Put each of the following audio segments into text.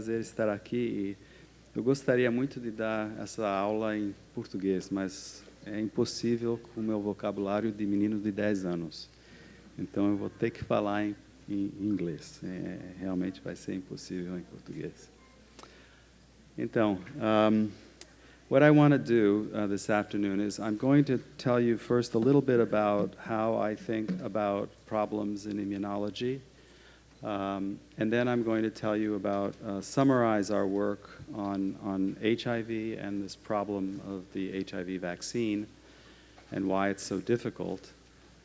prazer estar aqui eu gostaria muito de dar essa aula em português, mas é impossível com o meu vocabulário de menino de 10 anos. Então eu vou ter que falar em, em inglês. É, realmente vai ser impossível em português. Então, um, what I want to do uh, this afternoon is I'm going to tell you first a little bit about how I think about problems in immunology. Um, and then I'm going to tell you about, uh, summarize our work on, on HIV and this problem of the HIV vaccine and why it's so difficult.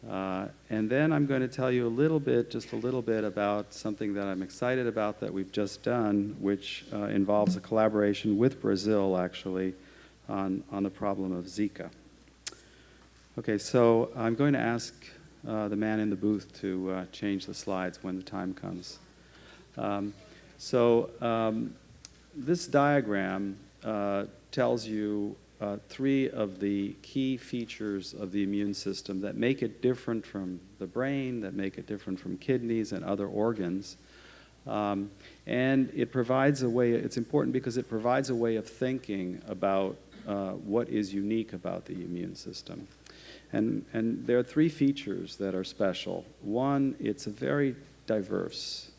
Uh, and then I'm going to tell you a little bit, just a little bit about something that I'm excited about that we've just done, which uh, involves a collaboration with Brazil, actually, on, on the problem of Zika. Okay, so I'm going to ask uh, the man in the booth to uh, change the slides when the time comes. Um, so um, this diagram uh, tells you uh, three of the key features of the immune system that make it different from the brain, that make it different from kidneys and other organs. Um, and it provides a way, it's important because it provides a way of thinking about uh, what is unique about the immune system. And, and there are three features that are special. One, it's very diverse.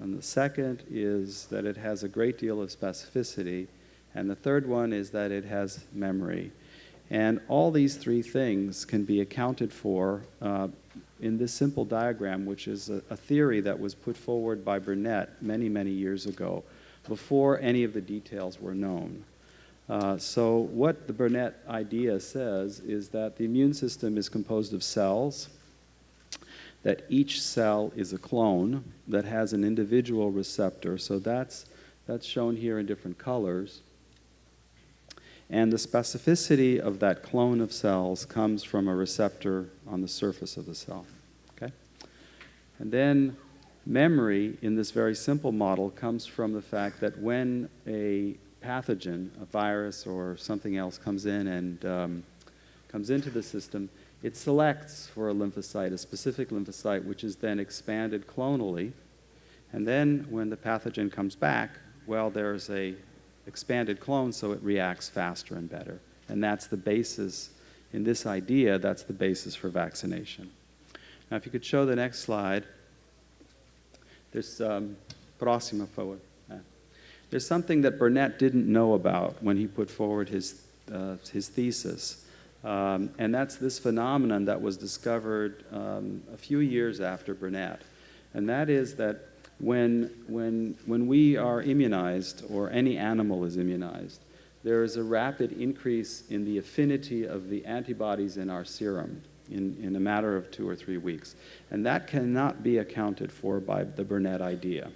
And the second is that it has a great deal of specificity. And the third one is that it has memory. And all these three things can be accounted for uh, in this simple diagram, which is a, a, theory that was put forward by Burnett many, many years ago, before any of the details were known. Uh, so what the Burnett idea says is that the immune system is composed of cells, that each cell is a clone that has an individual receptor. So that's, that's shown here in different colors. And the specificity of that clone of cells comes from a receptor on the surface of the cell. Okay? And then memory in this very simple model comes from the fact that when a pathogen, a virus or something else comes in and um, comes into the system, it selects for a lymphocyte, a specific lymphocyte, which is then expanded clonally. And then when the pathogen comes back, well, there's a expanded clone, so it reacts faster and better. And that's the basis, in this idea, that's the basis for vaccination. Now, if you could show the next slide. There's, um, próxima forward. There's something that Burnett didn't know about when he put forward his, uh, his thesis. Um, and that's this phenomenon that was discovered um, a few years after Burnett. And that is that when, when, when we are immunized, or any animal is immunized, there is a rapid increase in the affinity of the antibodies in our serum in, in a matter of two or three weeks. And that cannot be accounted for by the Burnett idea.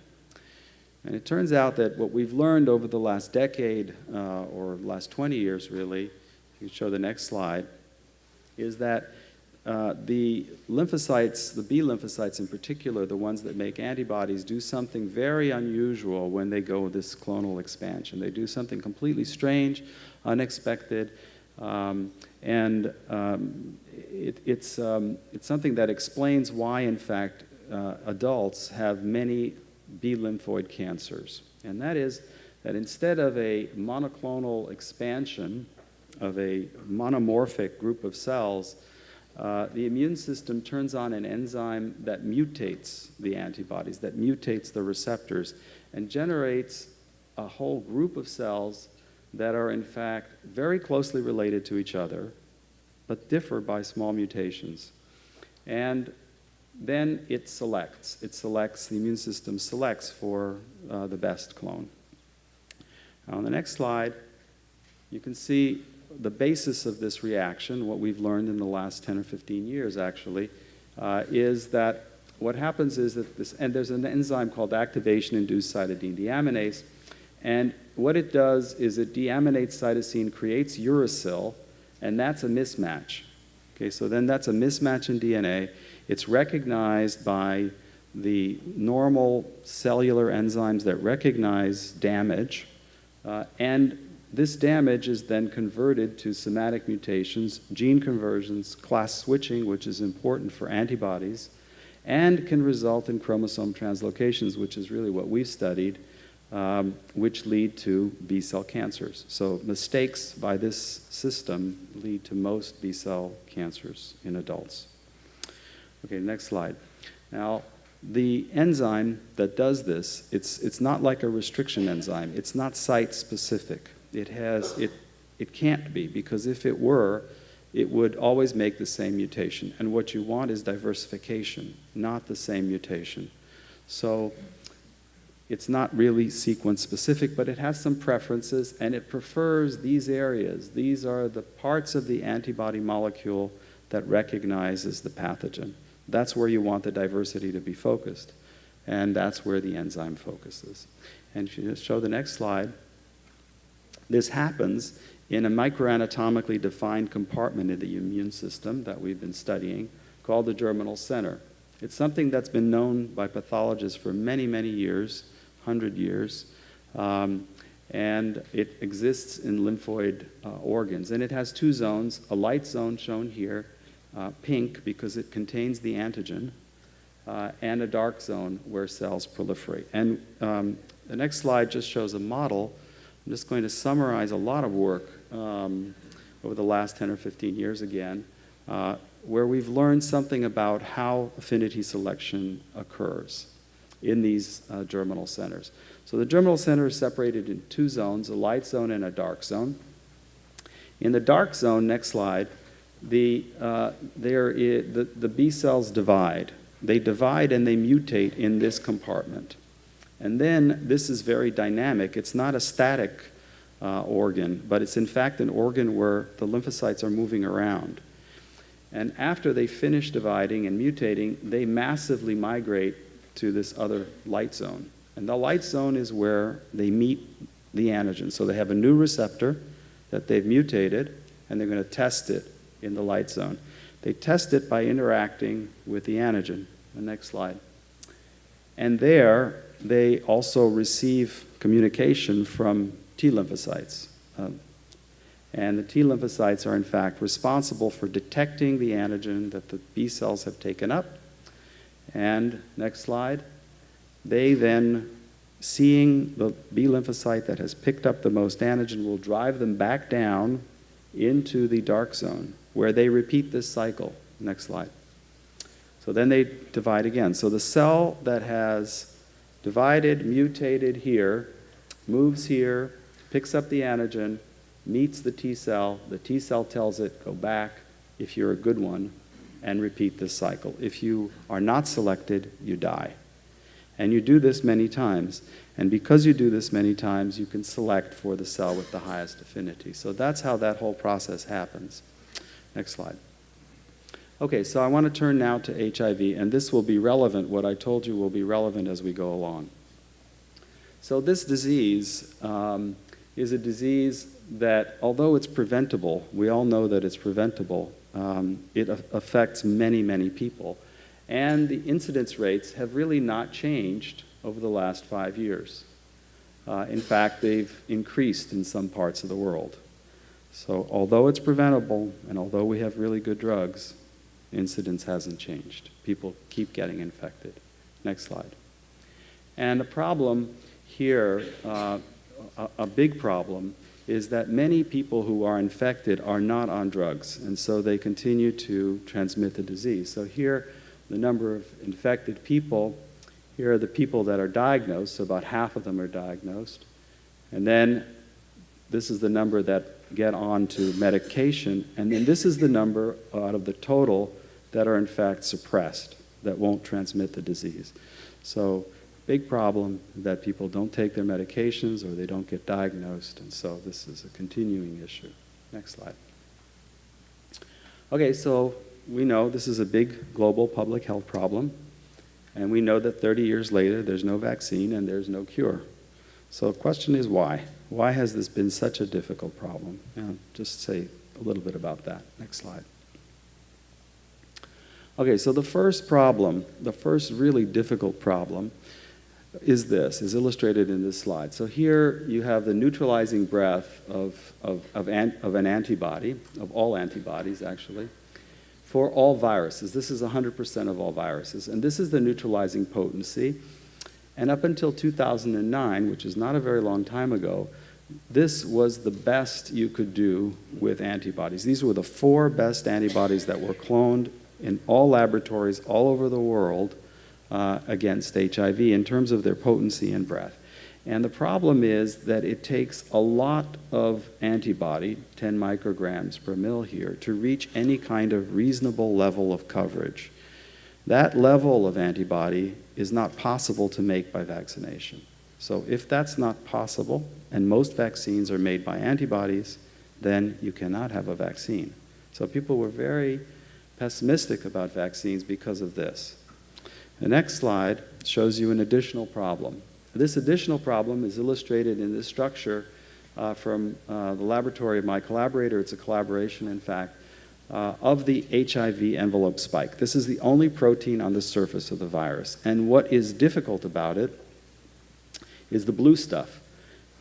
And it turns out that what we've learned over the last decade, uh, or last 20 years really, if you show the next slide, is that uh, the lymphocytes, the B lymphocytes in particular, the ones that make antibodies, do something very unusual when they go this clonal expansion. They do something completely strange, unexpected, um, and um, it, it's, um, it's something that explains why, in fact, uh, adults have many B lymphoid cancers. And that is that instead of a monoclonal expansion of a monomorphic group of cells, uh, the immune system turns on an enzyme that mutates the antibodies, that mutates the receptors, and generates a whole group of cells that are in fact very closely related to each other, but differ by small mutations. And then it selects. It selects, the immune system selects for uh, the best clone. Now on the next slide, you can see the basis of this reaction, what we've learned in the last 10 or 15 years actually, uh, is that what happens is that this, and there's an enzyme called activation-induced cytidine deaminase, and what it does is it deaminates cytosine, creates uracil, and that's a mismatch. Okay, so then that's a mismatch in DNA, it's recognized by the normal cellular enzymes that recognize damage, uh, and this damage is then converted to somatic mutations, gene conversions, class switching, which is important for antibodies, and can result in chromosome translocations, which is really what we've studied, um, which lead to B cell cancers. So mistakes by this system lead to most B cell cancers in adults. Okay, next slide. Now, the enzyme that does this, it's, it's not like a restriction enzyme. It's not site-specific. It has, it, it can't be, because if it were, it would always make the same mutation. And what you want is diversification, not the same mutation. So it's not really sequence specific, but it has some preferences and it prefers these areas. These are the parts of the antibody molecule that recognizes the pathogen. That's where you want the diversity to be focused. And that's where the enzyme focuses. And if you just show the next slide, this happens in a microanatomically defined compartment in the immune system that we've been studying called the germinal center. It's something that's been known by pathologists for many, many years 100 years. Um, and it exists in lymphoid uh, organs. And it has two zones, a light zone shown here, uh, pink because it contains the antigen, uh, and a dark zone where cells proliferate. And um, the next slide just shows a model. I'm just going to summarize a lot of work um, over the last 10 or 15 years again, uh, where we've learned something about how affinity selection occurs in these uh, germinal centers. So the germinal center is separated in two zones, a light zone and a dark zone. In the dark zone, next slide, the, uh, there is, the, the B cells divide. They divide and they mutate in this compartment. And then this is very dynamic. It's not a static uh, organ, but it's in fact an organ where the lymphocytes are moving around. And after they finish dividing and mutating, they massively migrate to this other light zone. And the light zone is where they meet the antigen. So they have a new receptor that they've mutated, and they're going to test it in the light zone. They test it by interacting with the antigen. The next slide. And there, they also receive communication from T lymphocytes. Um, and the T lymphocytes are, in fact, responsible for detecting the antigen that the B cells have taken up and next slide. They then, seeing the B lymphocyte that has picked up the most antigen, will drive them back down into the dark zone where they repeat this cycle. Next slide. So then they divide again. So the cell that has divided, mutated here, moves here, picks up the antigen, meets the T cell. The T cell tells it, go back if you're a good one and repeat this cycle. If you are not selected, you die. And you do this many times. And because you do this many times, you can select for the cell with the highest affinity. So that's how that whole process happens. Next slide. Okay, so I want to turn now to HIV, and this will be relevant. What I told you will be relevant as we go along. So this disease um, is a disease that, although it's preventable, we all know that it's preventable, um, it affects many, many people. And the incidence rates have really not changed over the last five years. Uh, in fact, they've increased in some parts of the world. So although it's preventable and although we have really good drugs, incidence hasn't changed. People keep getting infected. Next slide. And the problem here, uh, a, a big problem, is that many people who are infected are not on drugs, and so they continue to transmit the disease. So here, the number of infected people, here are the people that are diagnosed, so about half of them are diagnosed. And then this is the number that get on to medication, and then this is the number out of the total that are in fact suppressed, that won't transmit the disease. So big problem that people don't take their medications or they don't get diagnosed, and so this is a continuing issue. Next slide. Okay, so we know this is a big global public health problem, and we know that 30 years later there's no vaccine and there's no cure. So the question is why? Why has this been such a difficult problem? Yeah, just say a little bit about that. Next slide. Okay, so the first problem, the first really difficult problem, is this, is illustrated in this slide. So here you have the neutralizing breath of, of, of, an, of an antibody, of all antibodies actually, for all viruses. This is 100% of all viruses. And this is the neutralizing potency. And up until 2009, which is not a very long time ago, this was the best you could do with antibodies. These were the four best antibodies that were cloned in all laboratories all over the world uh, against HIV in terms of their potency and breadth. And the problem is that it takes a lot of antibody, 10 micrograms per mil here, to reach any kind of reasonable level of coverage. That level of antibody is not possible to make by vaccination. So if that's not possible, and most vaccines are made by antibodies, then you cannot have a vaccine. So people were very pessimistic about vaccines because of this. The next slide shows you an additional problem. This additional problem is illustrated in this structure uh, from uh, the laboratory of my collaborator. It's a collaboration, in fact, uh, of the HIV envelope spike. This is the only protein on the surface of the virus. And what is difficult about it is the blue stuff.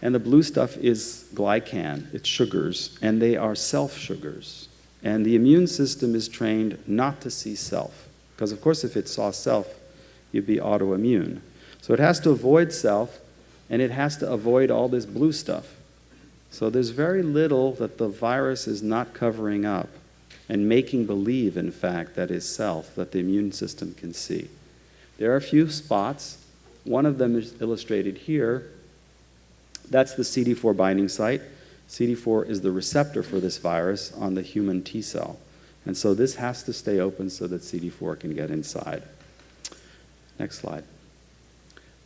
And the blue stuff is glycan, it's sugars, and they are self sugars. And the immune system is trained not to see self. Because, of course, if it saw self, you'd be autoimmune. So it has to avoid self, and it has to avoid all this blue stuff. So there's very little that the virus is not covering up and making believe, in fact, that is self, that the immune system can see. There are a few spots. One of them is illustrated here. That's the CD4 binding site. CD4 is the receptor for this virus on the human T cell. And so this has to stay open so that CD4 can get inside. Next slide.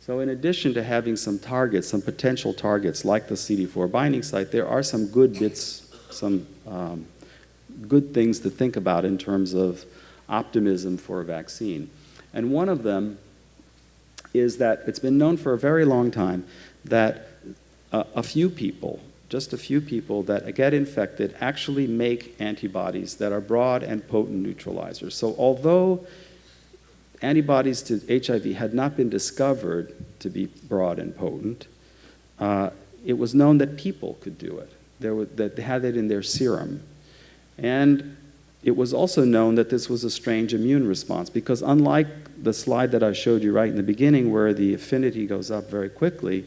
So in addition to having some targets, some potential targets like the CD4 binding site, there are some good bits, some um, good things to think about in terms of optimism for a vaccine. And one of them is that it's been known for a very long time that a, few people, just a few people that get infected actually make antibodies that are broad and potent neutralizers. So although antibodies to HIV had not been discovered to be broad and potent, uh, it was known that people could do it, there that they had it in their serum. And it was also known that this was a strange immune response because unlike the slide that I showed you right in the beginning where the affinity goes up very quickly,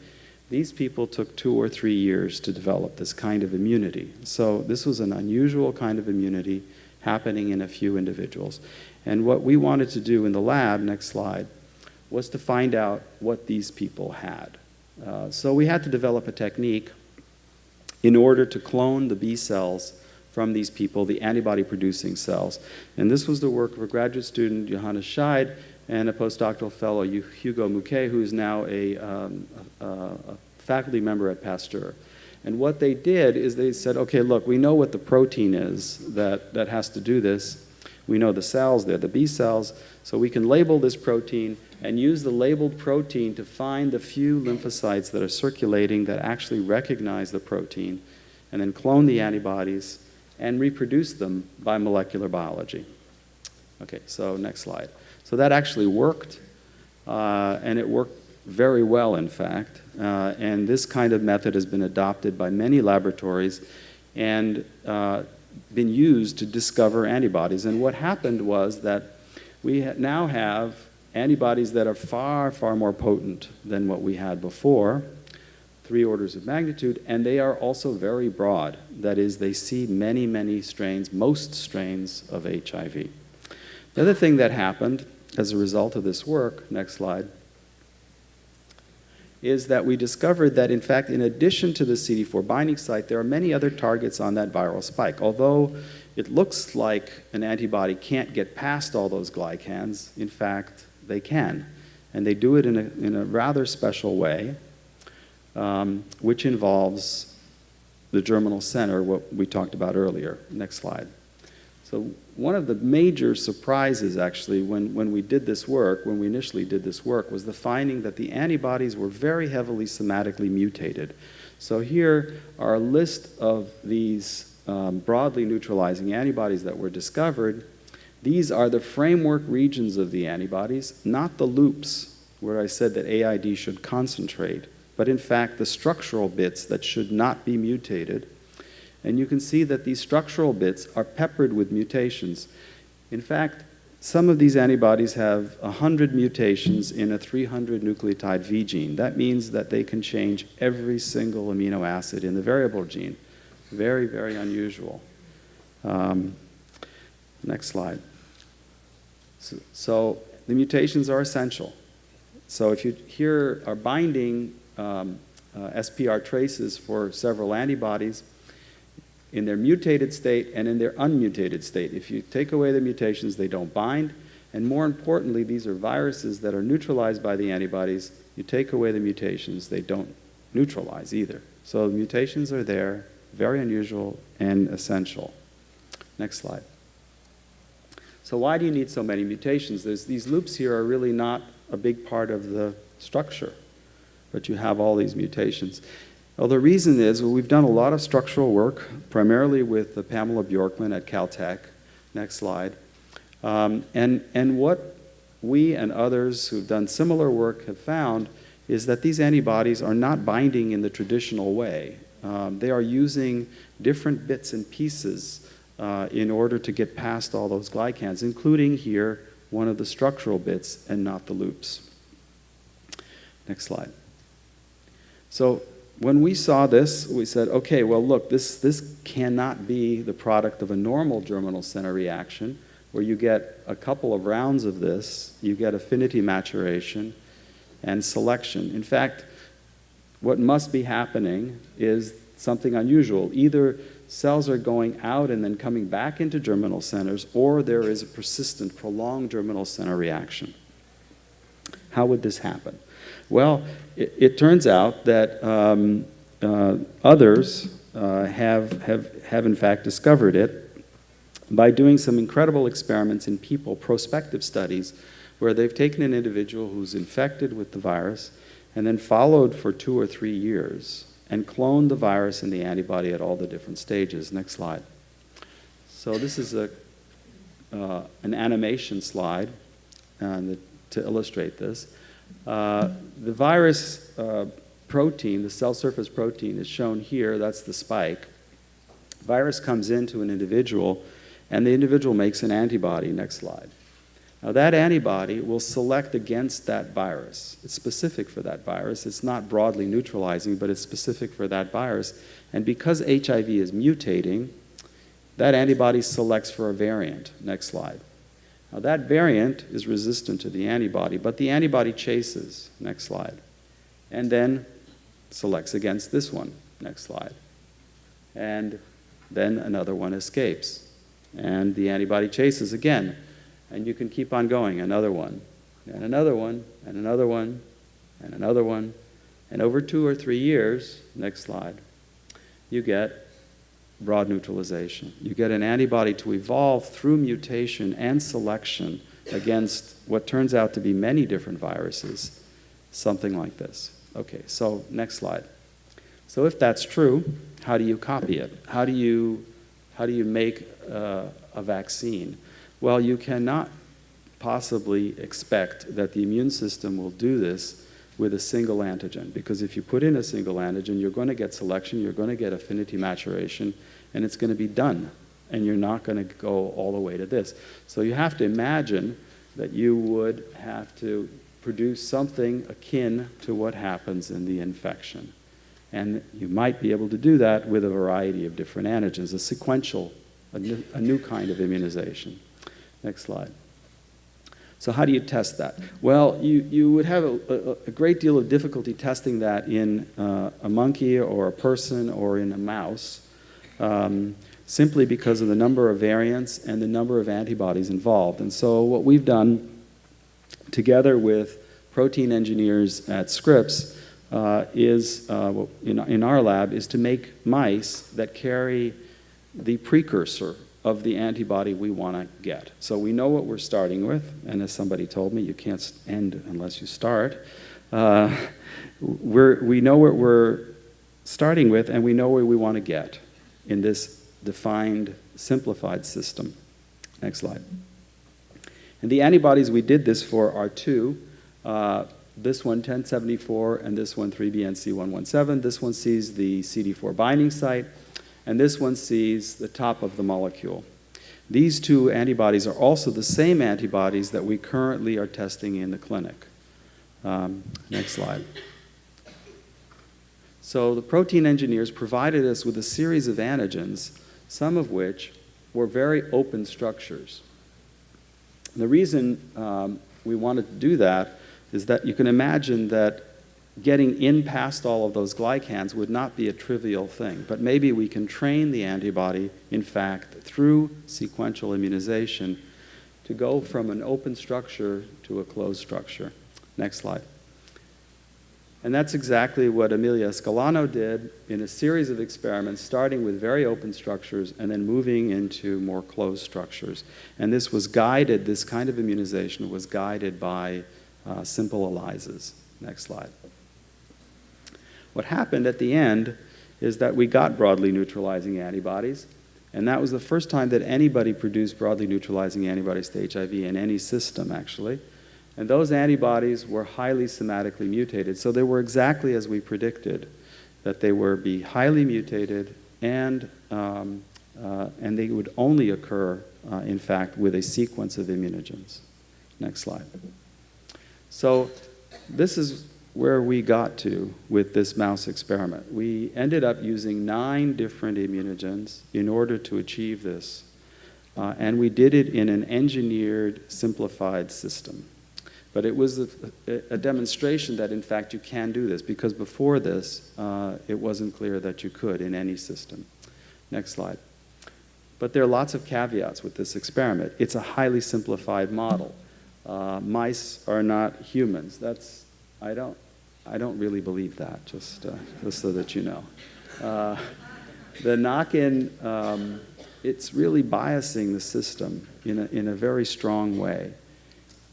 these people took two or three years to develop this kind of immunity. So this was an unusual kind of immunity happening in a few individuals. And what we wanted to do in the lab, next slide, was to find out what these people had. Uh, so we had to develop a technique in order to clone the B cells from these people, the antibody producing cells. And this was the work of a graduate student, Johannes Scheid, and a postdoctoral fellow, Hugo Mouquet, who is now a, um, a, a faculty member at Pasteur. And what they did is they said, okay, look, we know what the protein is that, that has to do this. We know the cells, they're the B cells, so we can label this protein and use the labeled protein to find the few lymphocytes that are circulating that actually recognize the protein, and then clone the antibodies and reproduce them by molecular biology. Okay, so next slide. So that actually worked, uh, and it worked very well, in fact. Uh, and this kind of method has been adopted by many laboratories and uh, been used to discover antibodies. And what happened was that we ha now have antibodies that are far, far more potent than what we had before, three orders of magnitude, and they are also very broad. That is, they see many, many strains, most strains of HIV. The other thing that happened as a result of this work, next slide, is that we discovered that, in fact, in addition to the CD4 binding site, there are many other targets on that viral spike. Although it looks like an antibody can't get past all those glycans, in fact, they can. And they do it in a, in a rather special way, um, which involves the germinal center, what we talked about earlier. Next slide. So one of the major surprises, actually, when, when we did this work, when we initially did this work, was the finding that the antibodies were very heavily somatically mutated. So here are a list of these um, broadly neutralizing antibodies that were discovered. These are the framework regions of the antibodies, not the loops where I said that AID should concentrate, but in fact the structural bits that should not be mutated and you can see that these structural bits are peppered with mutations. In fact, some of these antibodies have 100 mutations in a 300 nucleotide V gene. That means that they can change every single amino acid in the variable gene. Very, very unusual. Um, next slide. So, so, the mutations are essential. So if you here are binding um, uh, SPR traces for several antibodies, in their mutated state and in their unmutated state. If you take away the mutations, they don't bind. And more importantly, these are viruses that are neutralized by the antibodies. You take away the mutations, they don't neutralize either. So mutations are there, very unusual and essential. Next slide. So why do you need so many mutations? There's, these loops here are really not a big part of the structure, but you have all these mutations. Well, the reason is well, we've done a lot of structural work, primarily with Pamela Bjorkman at Caltech. Next slide. Um, and, and what we and others who've done similar work have found is that these antibodies are not binding in the traditional way. Um, they are using different bits and pieces uh, in order to get past all those glycans, including here one of the structural bits and not the loops. Next slide. So when we saw this, we said, okay, well, look, this, this cannot be the product of a normal germinal center reaction where you get a couple of rounds of this, you get affinity maturation and selection. In fact, what must be happening is something unusual. Either cells are going out and then coming back into germinal centers, or there is a persistent, prolonged germinal center reaction. How would this happen? Well, it, it turns out that um, uh, others uh, have, have, have in fact discovered it by doing some incredible experiments in people, prospective studies, where they've taken an individual who's infected with the virus and then followed for two or three years and cloned the virus and the antibody at all the different stages. Next slide. So this is a, uh, an animation slide uh, to illustrate this. Uh, the virus uh, protein, the cell surface protein, is shown here. That's the spike. Virus comes into an individual, and the individual makes an antibody. Next slide. Now, that antibody will select against that virus. It's specific for that virus. It's not broadly neutralizing, but it's specific for that virus. And because HIV is mutating, that antibody selects for a variant. Next slide. Now that variant is resistant to the antibody, but the antibody chases, next slide, and then selects against this one, next slide. And then another one escapes. And the antibody chases again. And you can keep on going, another one, and another one, and another one, and another one. And over two or three years, next slide, you get broad neutralization. You get an antibody to evolve through mutation and selection against what turns out to be many different viruses, something like this. Okay, so next slide. So if that's true, how do you copy it? How do you, how do you make uh, a vaccine? Well, you cannot possibly expect that the immune system will do this with a single antigen. Because if you put in a single antigen, you're going to get selection, you're going to get affinity maturation, and it's going to be done. And you're not going to go all the way to this. So you have to imagine that you would have to produce something akin to what happens in the infection. And you might be able to do that with a variety of different antigens, a sequential, a new, a new kind of immunization. Next slide. So how do you test that? Well, you, you would have a, a, a great deal of difficulty testing that in uh, a monkey or a person or in a mouse, um, simply because of the number of variants and the number of antibodies involved. And so what we've done together with protein engineers at Scripps uh, is, uh, in, in our lab, is to make mice that carry the precursor of the antibody we want to get. So we know what we're starting with, and as somebody told me, you can't end unless you start. Uh, we know what we're starting with, and we know where we want to get in this defined, simplified system. Next slide. And the antibodies we did this for are two. Uh, this one 1074 and this one 3BNC117. This one sees the CD4 binding site and this one sees the top of the molecule. These two antibodies are also the same antibodies that we currently are testing in the clinic. Um, next slide. So the protein engineers provided us with a series of antigens, some of which were very open structures. The reason um, we wanted to do that is that you can imagine that getting in past all of those glycans would not be a trivial thing. But maybe we can train the antibody, in fact, through sequential immunization to go from an open structure to a closed structure. Next slide. And that's exactly what Emilia Escalano did in a series of experiments, starting with very open structures and then moving into more closed structures. And this was guided, this kind of immunization was guided by uh, simple ELISAs. Next slide. What happened at the end is that we got broadly neutralizing antibodies, and that was the first time that anybody produced broadly neutralizing antibodies to HIV in any system, actually. And those antibodies were highly somatically mutated. So they were exactly as we predicted, that they were be highly mutated and, um, uh, and they would only occur, uh, in fact, with a sequence of immunogens. Next slide. So this is where we got to with this mouse experiment. We ended up using nine different immunogens in order to achieve this. Uh, and we did it in an engineered, simplified system. But it was a, a, demonstration that, in fact, you can do this, because before this, uh, it wasn't clear that you could in any system. Next slide. But there are lots of caveats with this experiment. It's a highly simplified model. Uh, mice are not humans. That's, I don't, I don't really believe that, just, uh, just so that you know. Uh, the knock-in, um, it's really biasing the system in a, in a very strong way.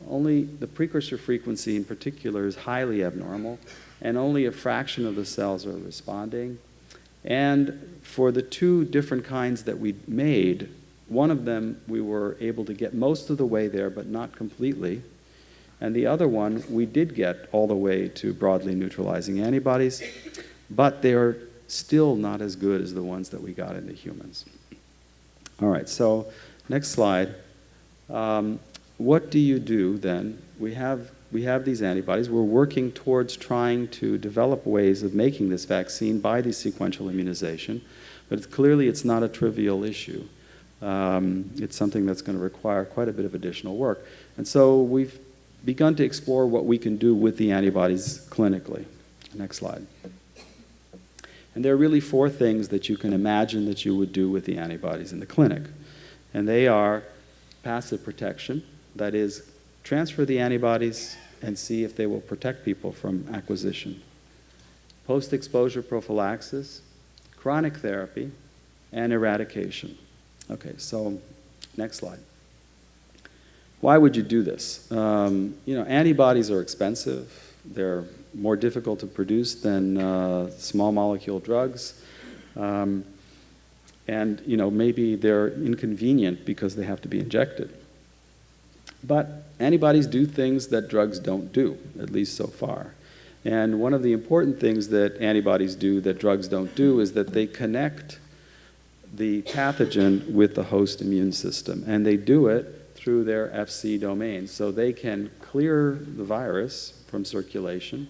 Only the precursor frequency in particular is highly abnormal, and only a fraction of the cells are responding. And for the two different kinds that we made, one of them we were able to get most of the way there, but not completely. And the other one, we did get all the way to broadly neutralizing antibodies, but they are still not as good as the ones that we got in the humans. All right, so next slide. Um, what do you do then? We have, we have these antibodies. We're working towards trying to develop ways of making this vaccine by the sequential immunization, but it's, clearly it's not a trivial issue. Um, it's something that's going to require quite a bit of additional work. And so we've begun to explore what we can do with the antibodies clinically. Next slide. And there are really four things that you can imagine that you would do with the antibodies in the clinic. And they are passive protection, that is, transfer the antibodies and see if they will protect people from acquisition. Post-exposure prophylaxis, chronic therapy, and eradication. Okay, so next slide. Why would you do this? Um, you know, antibodies are expensive. They're more difficult to produce than uh, small molecule drugs. Um, and, you know, maybe they're inconvenient because they have to be injected. But antibodies do things that drugs don't do, at least so far. And one of the important things that antibodies do that drugs don't do is that they connect the pathogen with the host immune system. And they do it through their FC domain. So they can clear the virus from circulation,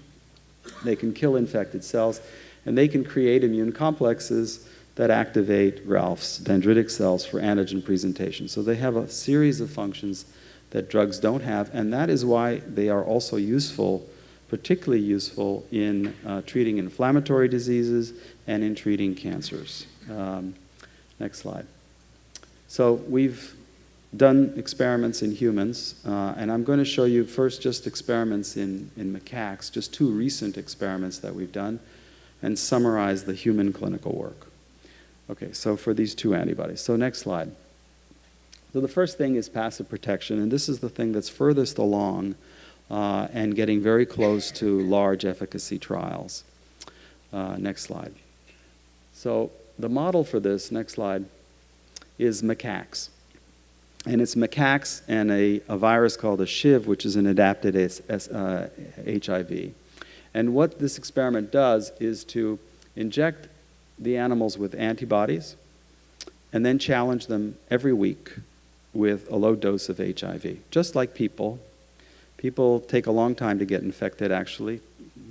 they can kill infected cells, and they can create immune complexes that activate Ralph's dendritic cells for antigen presentation. So they have a series of functions that drugs don't have, and that is why they are also useful, particularly useful in uh, treating inflammatory diseases and in treating cancers. Um, Next slide. So we've done experiments in humans, uh, and I'm going to show you first just experiments in, in macaques, just two recent experiments that we've done, and summarize the human clinical work. Okay, so for these two antibodies. So next slide. So the first thing is passive protection, and this is the thing that's furthest along uh, and getting very close to large efficacy trials. Uh, next slide. So the model for this, next slide, is macaques. And it's macaques and a, a virus called a SHIV, which is an adapted S, S, uh, HIV. And what this experiment does is to inject the animals with antibodies and then challenge them every week with a low dose of HIV. Just like people, people take a long time to get infected, actually.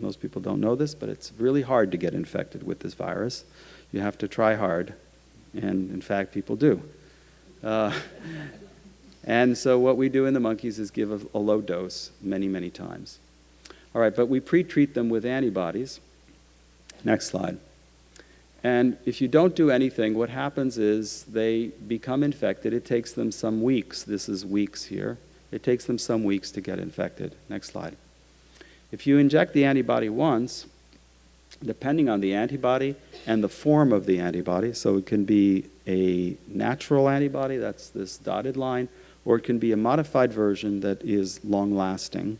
Most people don't know this, but it's really hard to get infected with this virus. You have to try hard, and in fact, people do. Uh, and so what we do in the monkeys is give a, a low dose many, many times. All right, but we pre-treat them with antibodies. Next slide. And if you don't do anything, what happens is they become infected. It takes them some weeks. This is weeks here. It takes them some weeks to get infected. Next slide. If you inject the antibody once, depending on the antibody and the form of the antibody, so it can be a natural antibody, that's this dotted line, or it can be a modified version that is long-lasting,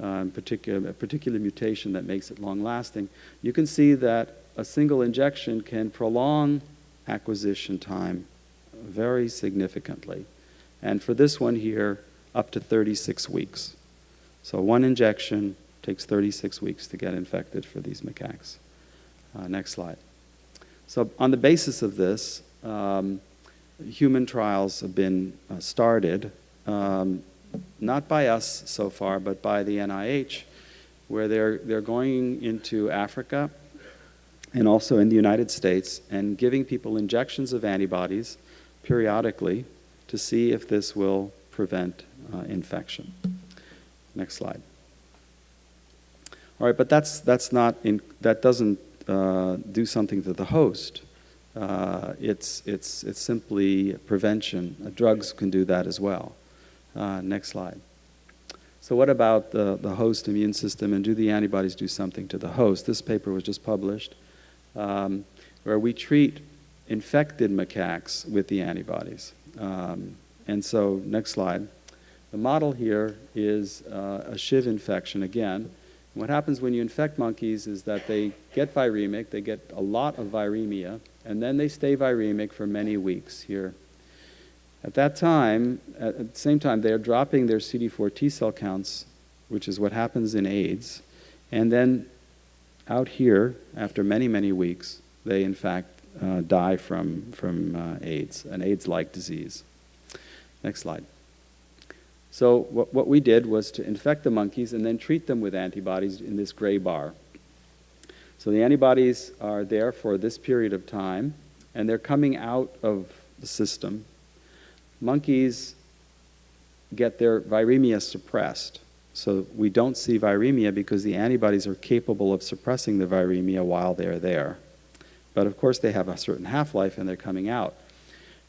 uh, particular, a particular mutation that makes it long-lasting, you can see that a single injection can prolong acquisition time very significantly. And for this one here, up to 36 weeks. So one injection takes 36 weeks to get infected for these macaques. Uh, next slide. So on the basis of this, um, human trials have been uh, started, um, not by us so far, but by the NIH, where they're, they're going into Africa and also in the United States and giving people injections of antibodies periodically to see if this will prevent uh, infection. Next slide. All right, but that's, that's not in, that doesn't uh, do something to the host. Uh, it's, it's, it's simply prevention. Uh, drugs can do that as well. Uh, next slide. So what about the, the host immune system and do the antibodies do something to the host? This paper was just published um, where we treat infected macaques with the antibodies. Um, and so, next slide. The model here is uh, a SHIV infection again. What happens when you infect monkeys is that they get viremic, they get a lot of viremia, and then they stay viremic for many weeks here. At that time, at the same time, they are dropping their CD4 T cell counts, which is what happens in AIDS, and then out here, after many, many weeks, they in fact uh, die from, from uh, AIDS, an AIDS-like disease. Next slide. So what, what we did was to infect the monkeys and then treat them with antibodies in this gray bar. So the antibodies are there for this period of time, and they're coming out of the system. Monkeys get their viremia suppressed. So we don't see viremia because the antibodies are capable of suppressing the viremia while they're there. But of course they have a certain half-life and they're coming out.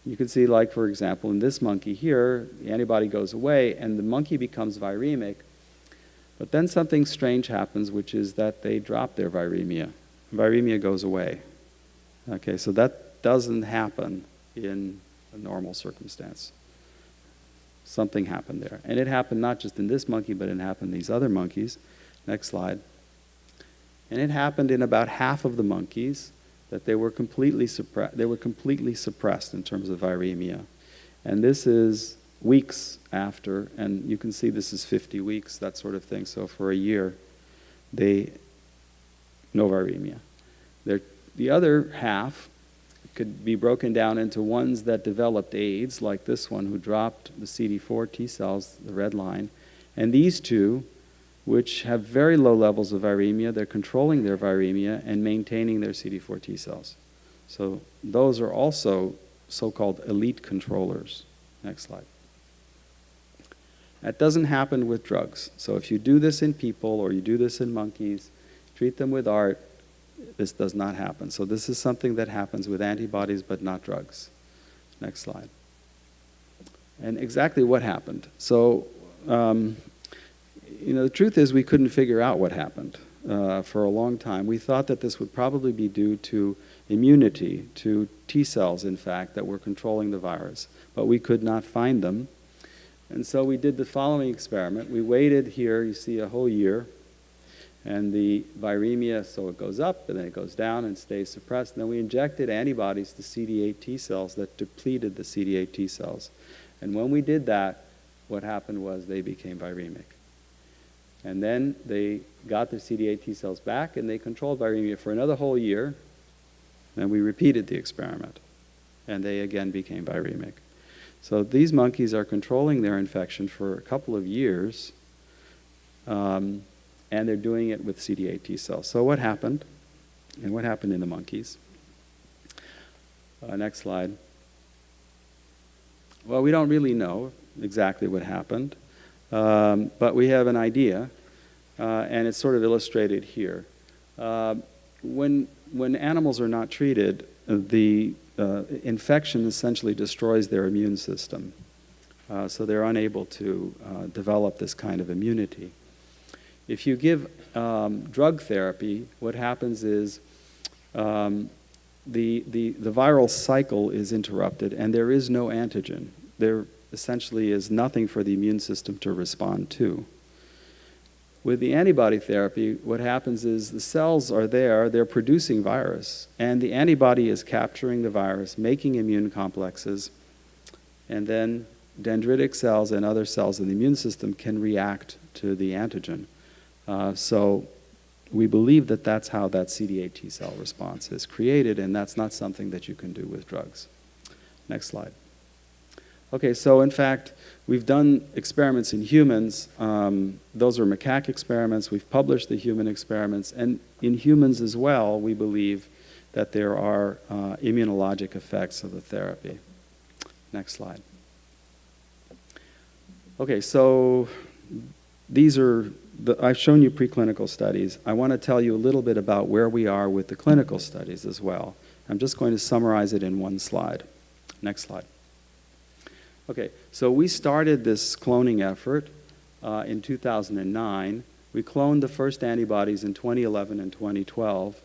You can see like for example in this monkey here, the antibody goes away and the monkey becomes viremic. But then something strange happens which is that they drop their viremia. Viremia goes away. Okay, so that doesn't happen in a normal circumstance something happened there. And it happened not just in this monkey, but it happened in these other monkeys. Next slide. And it happened in about half of the monkeys that they were completely suppressed. They were completely suppressed in terms of viremia. And this is weeks after, and you can see this is 50 weeks, that sort of thing. So for a year, they no viremia. They're, the other half could be broken down into ones that developed AIDS, like this one who dropped the CD4 T cells, the red line, and these two, which have very low levels of viremia, they're controlling their viremia and maintaining their CD4 T cells. So those are also so-called elite controllers. Next slide. That doesn't happen with drugs. So if you do this in people or you do this in monkeys, treat them with ART, this does not happen. So this is something that happens with antibodies but not drugs. Next slide. And exactly what happened. So, um, you know, the truth is we couldn't figure out what happened uh, for a long time. We thought that this would probably be due to immunity, to T cells, in fact, that were controlling the virus. But we could not find them. And so we did the following experiment. We waited here, you see, a whole year and the viremia, so it goes up and then it goes down and stays suppressed. And then we injected antibodies to CD8 T cells that depleted the CD8 T cells. And when we did that, what happened was they became viremic. And then they got their CD8 T cells back and they controlled viremia for another whole year. And we repeated the experiment. And they again became viremic. So these monkeys are controlling their infection for a couple of years, um, and they're doing it with CD8 T cells. So what happened, and what happened in the monkeys? Uh, next slide. Well, we don't really know exactly what happened, um, but we have an idea, and it's sort of illustrated here. Uh, when, when animals are not treated, uh, the uh, infection essentially destroys their immune system. Uh, so they're unable to uh, develop this kind of immunity. If you give um, drug therapy, what happens is um, the, the, the viral cycle is interrupted and there is no antigen. There essentially is nothing for the immune system to respond to. With the antibody therapy, what happens is the cells are there, they're producing virus, and the antibody is capturing the virus, making immune complexes, and then dendritic cells and other cells in the immune system can react to the antigen. Uh, so we believe that that's how that CD8 T cell response is created, and that's not something that you can do with drugs. Next slide. Okay, so in fact, we've done experiments in humans. Um, those are macaque experiments. We've published the human experiments. And in humans as well, we believe that there are uh, immunologic effects of the therapy. Next slide. Okay, so these are, the, I've shown you preclinical studies. I want to tell you a little bit about where we are with the clinical studies as well. I'm just going to summarize it in one slide. Next slide. Okay, so we started this cloning effort uh, in 2009. We cloned the first antibodies in 2011 and 2012.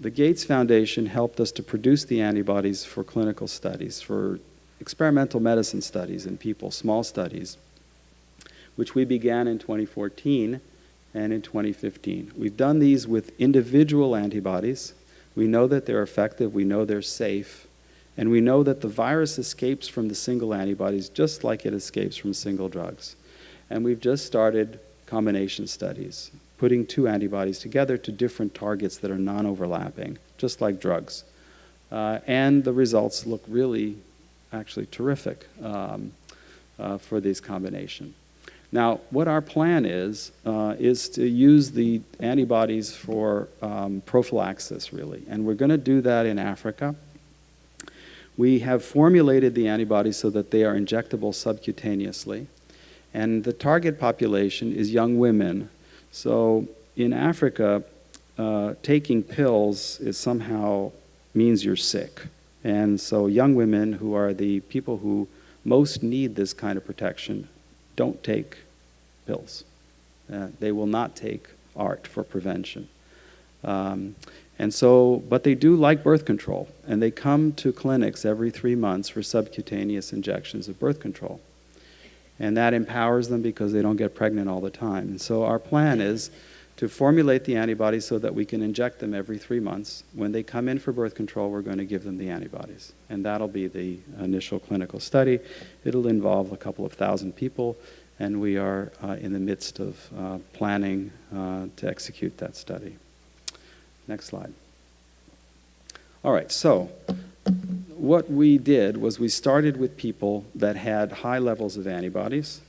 The Gates Foundation helped us to produce the antibodies for clinical studies, for experimental medicine studies in people, small studies, which we began in 2014 and in 2015. We've done these with individual antibodies. We know that they're effective, we know they're safe, and we know that the virus escapes from the single antibodies just like it escapes from single drugs. And we've just started combination studies, putting two antibodies together to different targets that are non-overlapping, just like drugs. Uh, and the results look really, actually terrific um, uh, for these combination. Now, what our plan is, uh, is to use the antibodies for um, prophylaxis, really. And we're going to do that in Africa. We have formulated the antibodies so that they are injectable subcutaneously. And the target population is young women. So in Africa, uh, taking pills is somehow means you're sick. And so young women who are the people who most need this kind of protection don't take pills. Uh, they will not take ART for prevention. Um, and so, but they do like birth control, and they come to clinics every three months for subcutaneous injections of birth control. And that empowers them because they don't get pregnant all the time. And so our plan is to formulate the antibodies so that we can inject them every three months. When they come in for birth control, we're going to give them the antibodies. And that'll be the initial clinical study. It'll involve a couple of thousand people, and we are uh, in the midst of uh, planning uh, to execute that study. Next slide. All right, so what we did was we started with people that had high levels of antibodies,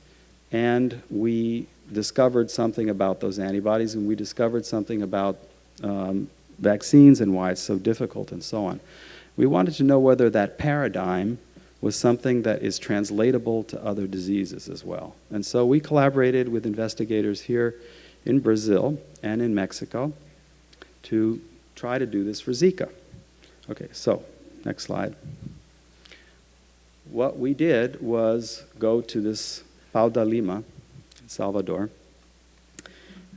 and we discovered something about those antibodies, and we discovered something about um, vaccines and why it's so difficult and so on. We wanted to know whether that paradigm was something that is translatable to other diseases as well. And so we collaborated with investigators here in Brazil and in Mexico to try to do this for Zika. Okay, so next slide. What we did was go to this Pau da Lima, Salvador,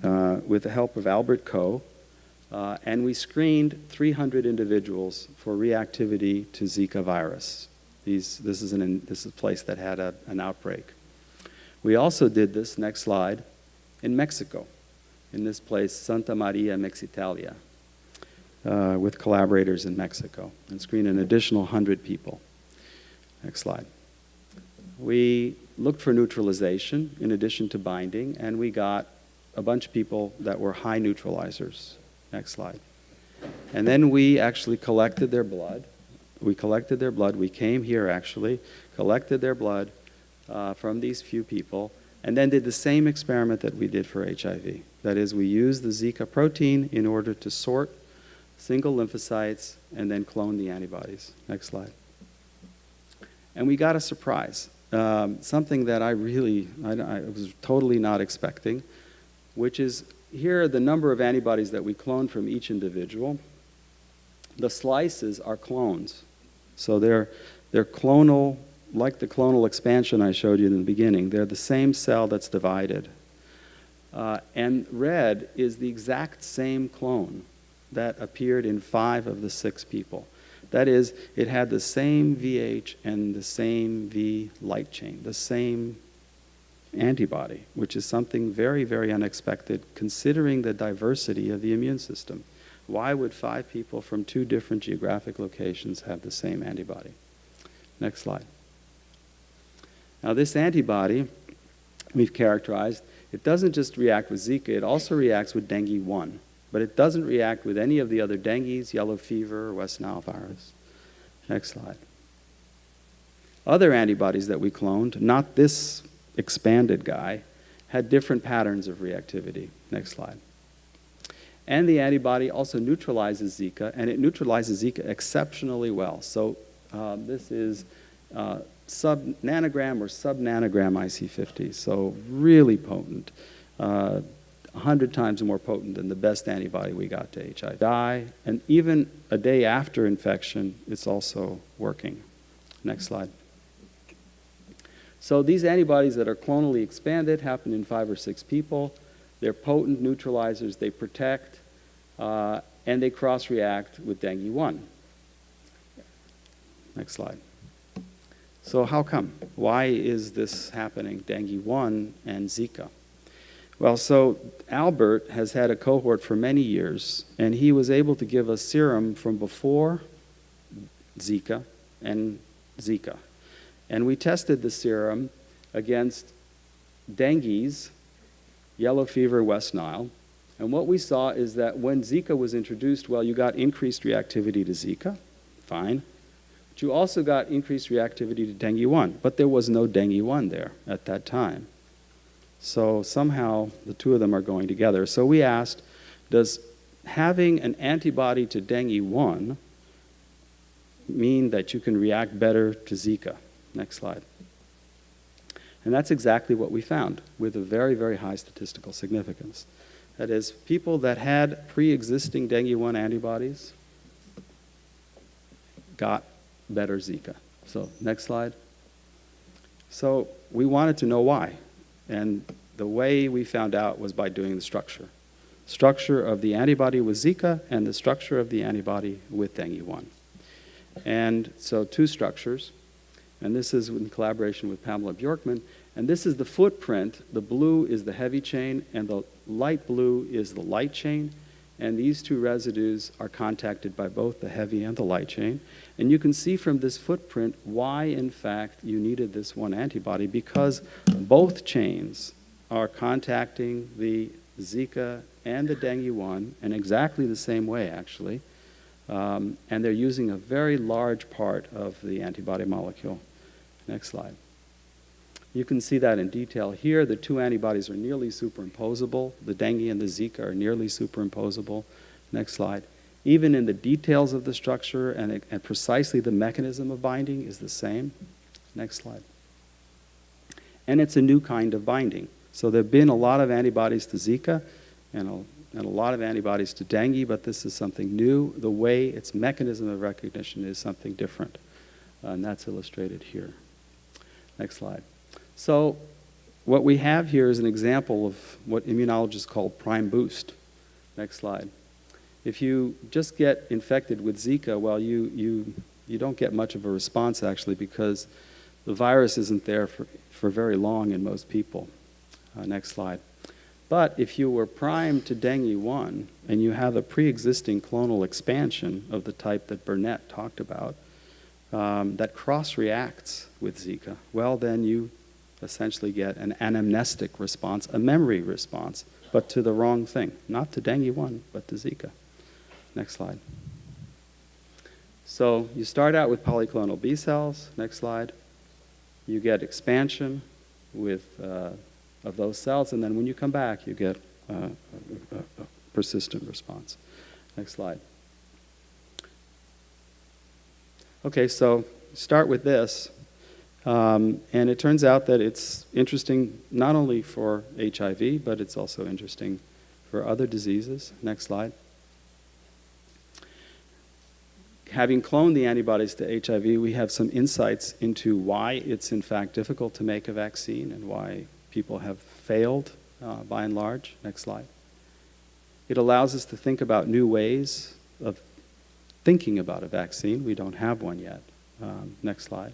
uh, with the help of Albert Koh, uh, and we screened 300 individuals for reactivity to Zika virus. These, this, is an, this is a place that had a, an outbreak. We also did this, next slide, in Mexico, in this place, Santa Maria Mexitalia, uh, with collaborators in Mexico and screen an additional 100 people. Next slide. We looked for neutralization in addition to binding, and we got a bunch of people that were high neutralizers. Next slide. And then we actually collected their blood. we collected their blood. We came here actually, collected their blood uh, from these few people, and then did the same experiment that we did for HIV. That is, we used the Zika protein in order to sort single lymphocytes and then clone the antibodies. Next slide. And we got a surprise, um, something that I really, I, I was totally not expecting, which is here are the number of antibodies that we cloned from each individual. The slices are clones. So they're, they're clonal, like the clonal expansion I showed you in the beginning. They're the same cell that's divided. Uh, and red is the exact same clone that appeared in five of the six people. That is, it had the same VH and the same V light chain, the same antibody, which is something very, very unexpected considering the diversity of the immune system. Why would five people from two different geographic locations have the same antibody? Next slide. Now, this antibody we've characterized, it doesn't just react with Zika, it also reacts with dengue 1, but it doesn't react with any of the other dengues, yellow fever, or West Nile virus. Next slide. Other antibodies that we cloned, not this expanded guy, had different patterns of reactivity. Next slide. And the antibody also neutralizes Zika, and it neutralizes Zika exceptionally well. So um, this is uh, sub-nanogram or sub-nanogram IC50, so really potent. Uh, 100 times more potent than the best antibody we got to HIV. Die, and even a day after infection, it's also working. Next slide. So these antibodies that are clonally expanded happen in five or six people. They're potent neutralizers, they protect, uh, and they cross-react with dengue 1. Next slide. So how come? Why is this happening, dengue 1 and Zika? Well, so Albert has had a cohort for many years, and he was able to give us serum from before Zika and Zika. And we tested the serum against dengue's, yellow fever, West Nile. And what we saw is that when Zika was introduced, well, you got increased reactivity to Zika, fine. But you also got increased reactivity to dengue 1, but there was no dengue 1 there at that time. So somehow the two of them are going together. So we asked, does having an antibody to dengue 1 mean that you can react better to Zika? Next slide. And that's exactly what we found with a very, very high statistical significance. That is, people that had pre-existing dengue 1 antibodies got better Zika. So next slide. So we wanted to know why. And the way we found out was by doing the structure. Structure of the antibody with Zika and the structure of the antibody with dengue 1. And so two structures. And this is in collaboration with Pamela Bjorkman. And this is the footprint. The blue is the heavy chain, and the light blue is the light chain. And these two residues are contacted by both the heavy and the light chain. And you can see from this footprint why, in fact, you needed this one antibody because both chains are contacting the Zika and the dengue 1 in exactly the same way, actually. Um, and they're using a very large part of the antibody molecule. Next slide. You can see that in detail here. The two antibodies are nearly superimposable. The dengue and the Zika are nearly superimposable. Next slide. Even in the details of the structure and, and precisely the mechanism of binding is the same. Next slide. And it's a new kind of binding. So there have been a lot of antibodies to Zika and a, and a lot of antibodies to dengue, but this is something new. The way its mechanism of recognition is something different. Uh, and that's illustrated here. Next slide. So what we have here is an example of what immunologists call prime boost. Next slide. If you just get infected with Zika, well, you, you, you don't get much of a response actually because the virus isn't there for, for very long in most people. Uh, next slide. But if you were primed to dengue 1 and you have a pre-existing clonal expansion of the type that Burnett talked about, um, that cross-reacts with Zika, well, then you essentially get an anamnestic response, a memory response, but to the wrong thing. Not to dengue 1, but to Zika. Next slide. So you start out with polyclonal B cells, next slide. You get expansion with, uh, of those cells, and then when you come back, you get uh, a, a, persistent response. Next slide. Okay, so start with this. Um, and it turns out that it's interesting not only for HIV, but it's also interesting for other diseases. Next slide. Having cloned the antibodies to HIV, we have some insights into why it's in fact difficult to make a vaccine and why people have failed uh, by and large. Next slide. It allows us to think about new ways of thinking about a vaccine. We don't have one yet. Um, next slide.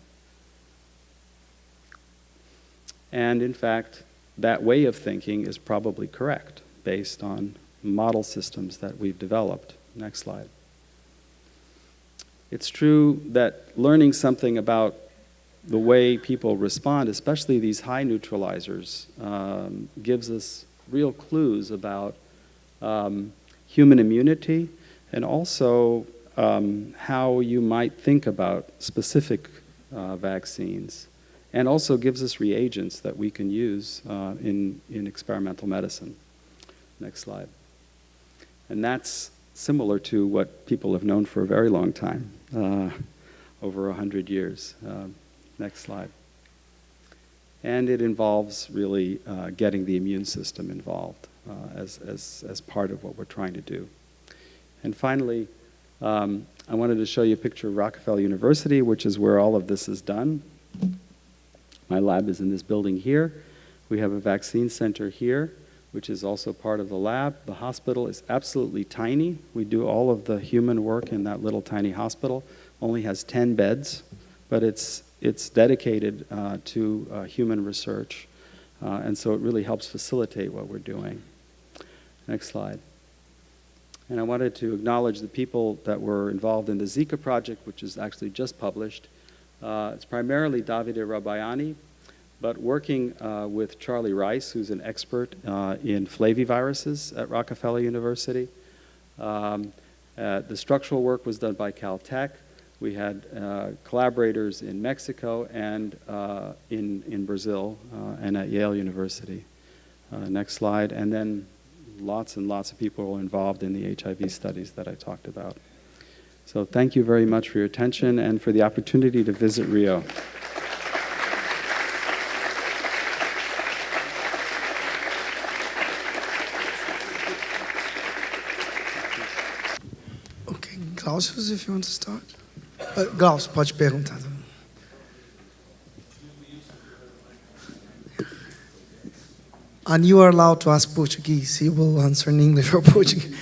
And in fact, that way of thinking is probably correct based on model systems that we've developed. Next slide. It's true that learning something about the way people respond, especially these high neutralizers, um, gives us real clues about um, human immunity and also um, how you might think about specific uh, vaccines and also gives us reagents that we can use uh, in, in experimental medicine. Next slide. And that's similar to what people have known for a very long time, uh, over 100 years. Uh, next slide. And it involves really uh, getting the immune system involved uh, as, as, as part of what we're trying to do. And finally, um, I wanted to show you a picture of Rockefeller University, which is where all of this is done. My lab is in this building here. We have a vaccine center here, which is also part of the lab. The hospital is absolutely tiny. We do all of the human work in that little tiny hospital. Only has 10 beds, but it's, it's dedicated uh, to uh, human research. Uh, and so it really helps facilitate what we're doing. Next slide. And I wanted to acknowledge the people that were involved in the Zika project, which is actually just published. Uh, it's primarily Davide Rabayani, but working uh, with Charlie Rice, who's an expert uh, in flaviviruses at Rockefeller University. Um, uh, the structural work was done by Caltech. We had uh, collaborators in Mexico and uh, in, in Brazil and at Yale University. next slide. And then lots and lots of people were involved in the HIV studies that I talked about. So thank you very much for your attention and for the opportunity to visit Rio. Okay, if you want to start. Uh, Glaucio, pode perguntar. And you are allowed to ask Portuguese. He will answer in English or Portuguese.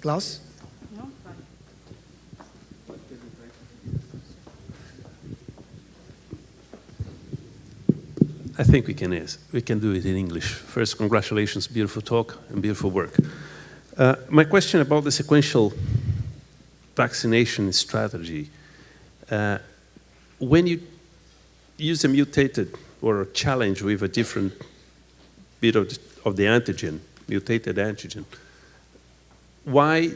Klaus? I think we can, yes. We can do it in English. First, congratulations, beautiful talk and beautiful work. Uh, my question about the sequential vaccination strategy. Uh, when you use a mutated or a challenge with a different bit of the, of the antigen, mutated antigen, why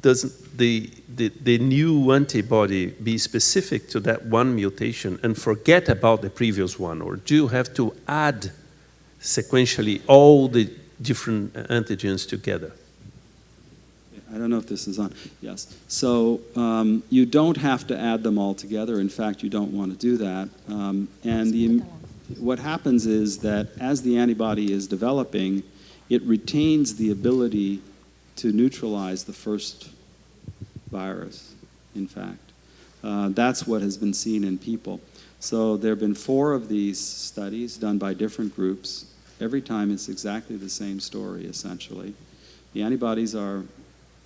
doesn't the, the, the, new antibody be specific to that one mutation and forget about the previous one? Or do you have to add sequentially all the different antigens together? I don't know if this is on. Yes. So um, you don't have to add them all together. In fact, you don't want to do that. Um, and the, what happens is that as the antibody is developing, it retains the ability to neutralize the first virus, in fact. Uh, that's what has been seen in people. So there have been four of these studies done by different groups. Every time it's exactly the same story, essentially. The antibodies are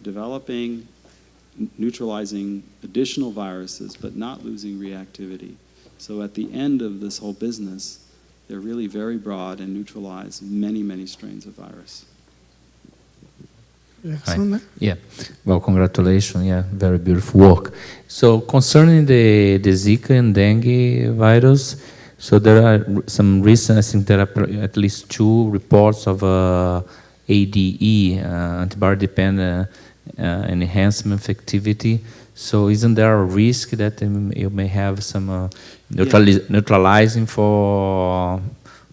developing, neutralizing additional viruses, but not losing reactivity. So at the end of this whole business, they're really very broad and neutralize many, many strains of virus. Hi. Yeah, well, congratulations. Yeah, very beautiful work. So concerning the, the Zika and dengue virus, so there are some recent, I think there are at least two reports of uh, ADE, uh, antibody-dependent uh, enhance some effectivity. So isn't there a risk that um, you may have some uh, neutrali neutralizing for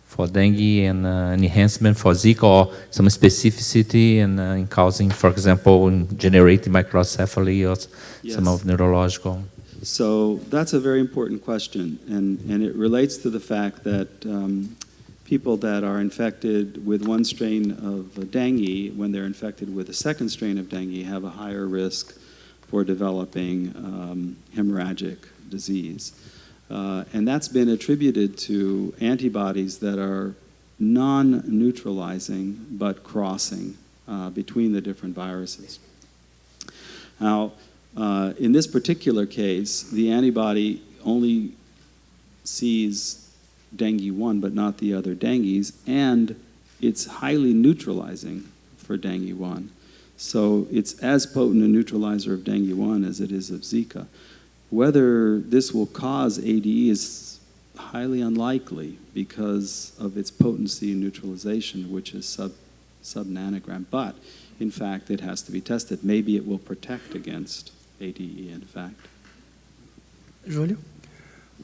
for dengue and uh, an enhancement for Zika or some specificity and uh, in causing, for example, in generating microcephaly or s- some of neurological? So that's a very important question, and, and it relates to the fact that um, people that are infected with one strain of dengue, when they're infected with a second strain of dengue, have a higher risk for developing um, hemorrhagic disease. Uh, and that's been attributed to antibodies that are non neutralizing but crossing uh, between the different viruses. Now, uh, in this particular case, the antibody only sees dengue 1 but not the other dengues, and it's highly neutralizing for dengue 1. So it's as potent a neutralizer of dengue 1 as it is of Zika. Whether this will cause ADE is highly unlikely because of its potency in neutralization, which is sub, sub nanogram. But in fact, it has to be tested. Maybe it will protect against ADE, in fact. Julio?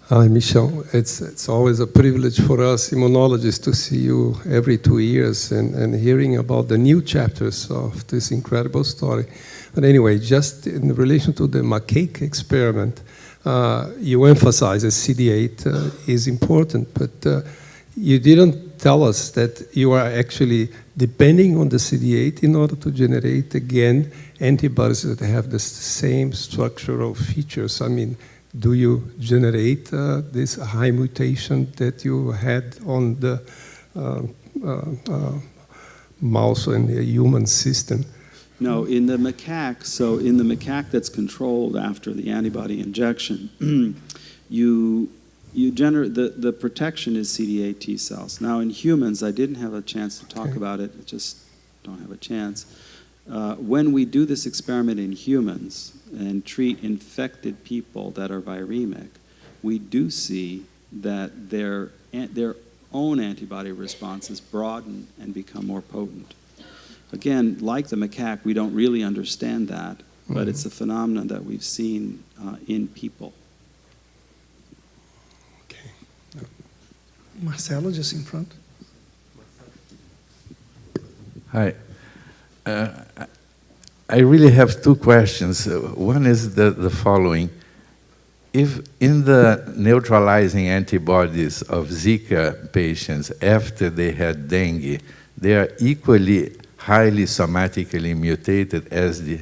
Hi, Michel. It's, it's always a privilege for us immunologists to see you every two years and, and hearing about the new chapters of this incredible story. But anyway, just in relation to the macaque experiment, uh, you emphasize that CD8 uh, is important, but uh, you didn't tell us that you are actually depending on the CD8 in order to generate again antibodies that have the same structural features. I mean, do you generate uh, this high mutation that you had on the uh, uh, uh, mouse and the human system? No, in the macaque, so in the macaque that's controlled after the antibody injection, you, you generate, the, the protection is CD8 T cells. Now in humans, I didn't have a chance to talk Okay. about it, I just don't have a chance. Uh, when we do this experiment in humans and treat infected people that are viremic, we do see that their, their own antibody responses broaden and become more potent. Again, like the macaque, we don't really understand that, but it's a phenomenon that we've seen uh, in people. Okay. Marcelo, just in front. Hi. Uh, I- really have two questions. Uh, One is the, the following. If in the neutralizing antibodies of Zika patients after they had dengue, they are equally highly somatically mutated as the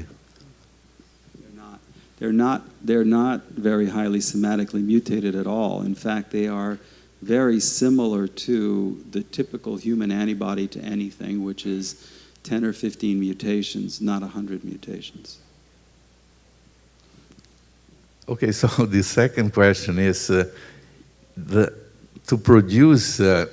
They're not, they're not, they're not very highly somatically mutated at all. In fact, they are very similar to the typical human antibody to anything, which is 10 or 15 mutations, not 100 mutations. Okay, so the second question is uh, the, to produce uh,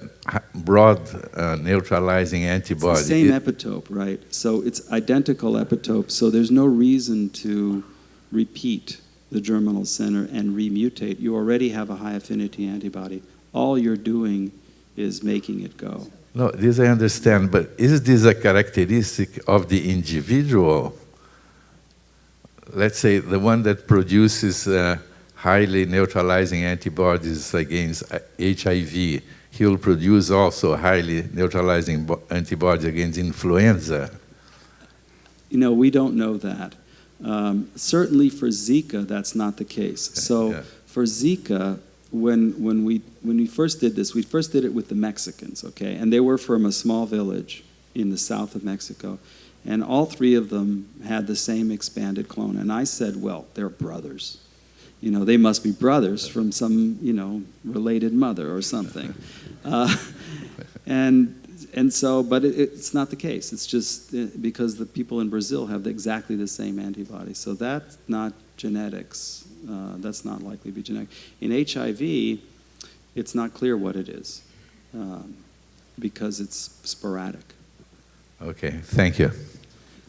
broad uh, neutralizing It's antibody. the same it- epitope, right? So it's identical epitope, so there's no reason to repeat the germinal center and remutate. You already have a high affinity antibody. All you're doing is making it go. No, this I understand, but is this a characteristic of the individual? Let's say the one that produces uh, highly neutralizing antibodies against uh, HIV, he will produce also highly neutralizing antibodies against influenza. You know, we don't know that. Um, certainly for Zika, that's not the case. So yeah. for Zika, when, when, we, when we first did this, we first did it with the Mexicans, okay? And they were from a small village in the south of Mexico. And all three of them had the same expanded clone. And I said, well, they're brothers. You know, they must be brothers from some, you know, related mother or something. Uh, and and so, but it, it's not the case. It's just uh, because the people in Brazil have exactly the same antibody. So that's not genetics. Uh, that's not likely to be genetic. In HIV, it's not clear what it is um, because it's sporadic. Okay, thank you.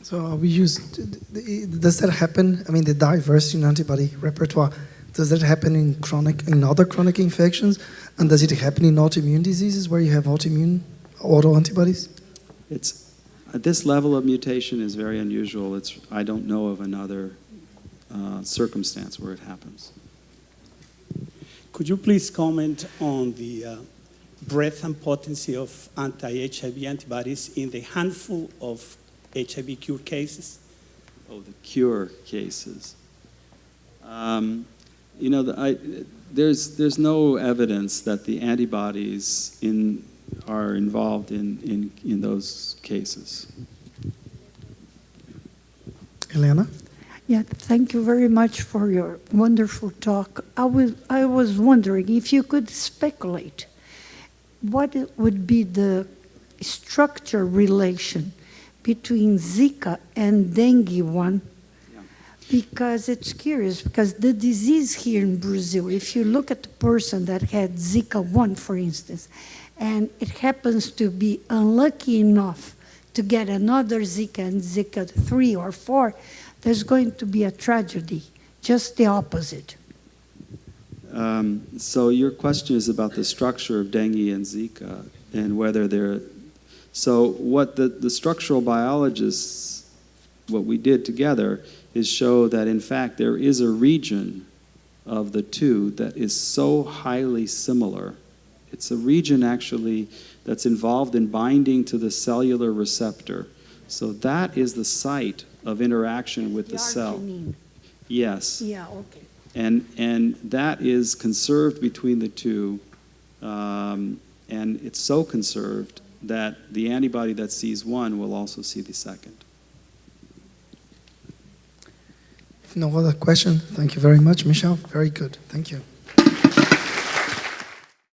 So we use, does that happen, I mean, the diversity in antibody repertoire, does that happen in chronic, in other chronic infections? And does it happen in autoimmune diseases where you have autoimmune autoantibodies? It's, At this level of mutation is very unusual. It's, I don't know of another uh, circumstance where it happens. Could you please comment on the uh, breadth and potency of anti-HIV antibodies in the handful of HIV cure cases? Oh, the cure cases. Um, you know, the, I, there's, there's no evidence that the antibodies in, are involved in, in, in those cases. Elena? Yeah, thank you very much for your wonderful talk. I was, I was wondering if you could speculate what would be the structure relation between Zika and dengue one because it's curious because the disease here in Brazil, if you look at the person that had Zika 1, for instance, and it happens to be unlucky enough to get another Zika and Zika 3 or 4, there's going to be a tragedy, just the opposite. Um, so your question is about the structure of dengue and Zika and whether they're. So what the, the structural biologists, what we did together is show that in fact there is a region of the two that is so highly similar. It's a region actually that's involved in binding to the cellular receptor. So that is the site of interaction with the cell. arginine. Yes. Yeah, okay. And, and that is conserved between the two. Um, and it's so conserved that the antibody that sees one will also see the second. No other question, thank you very much, Michelle. Very good. Thank you.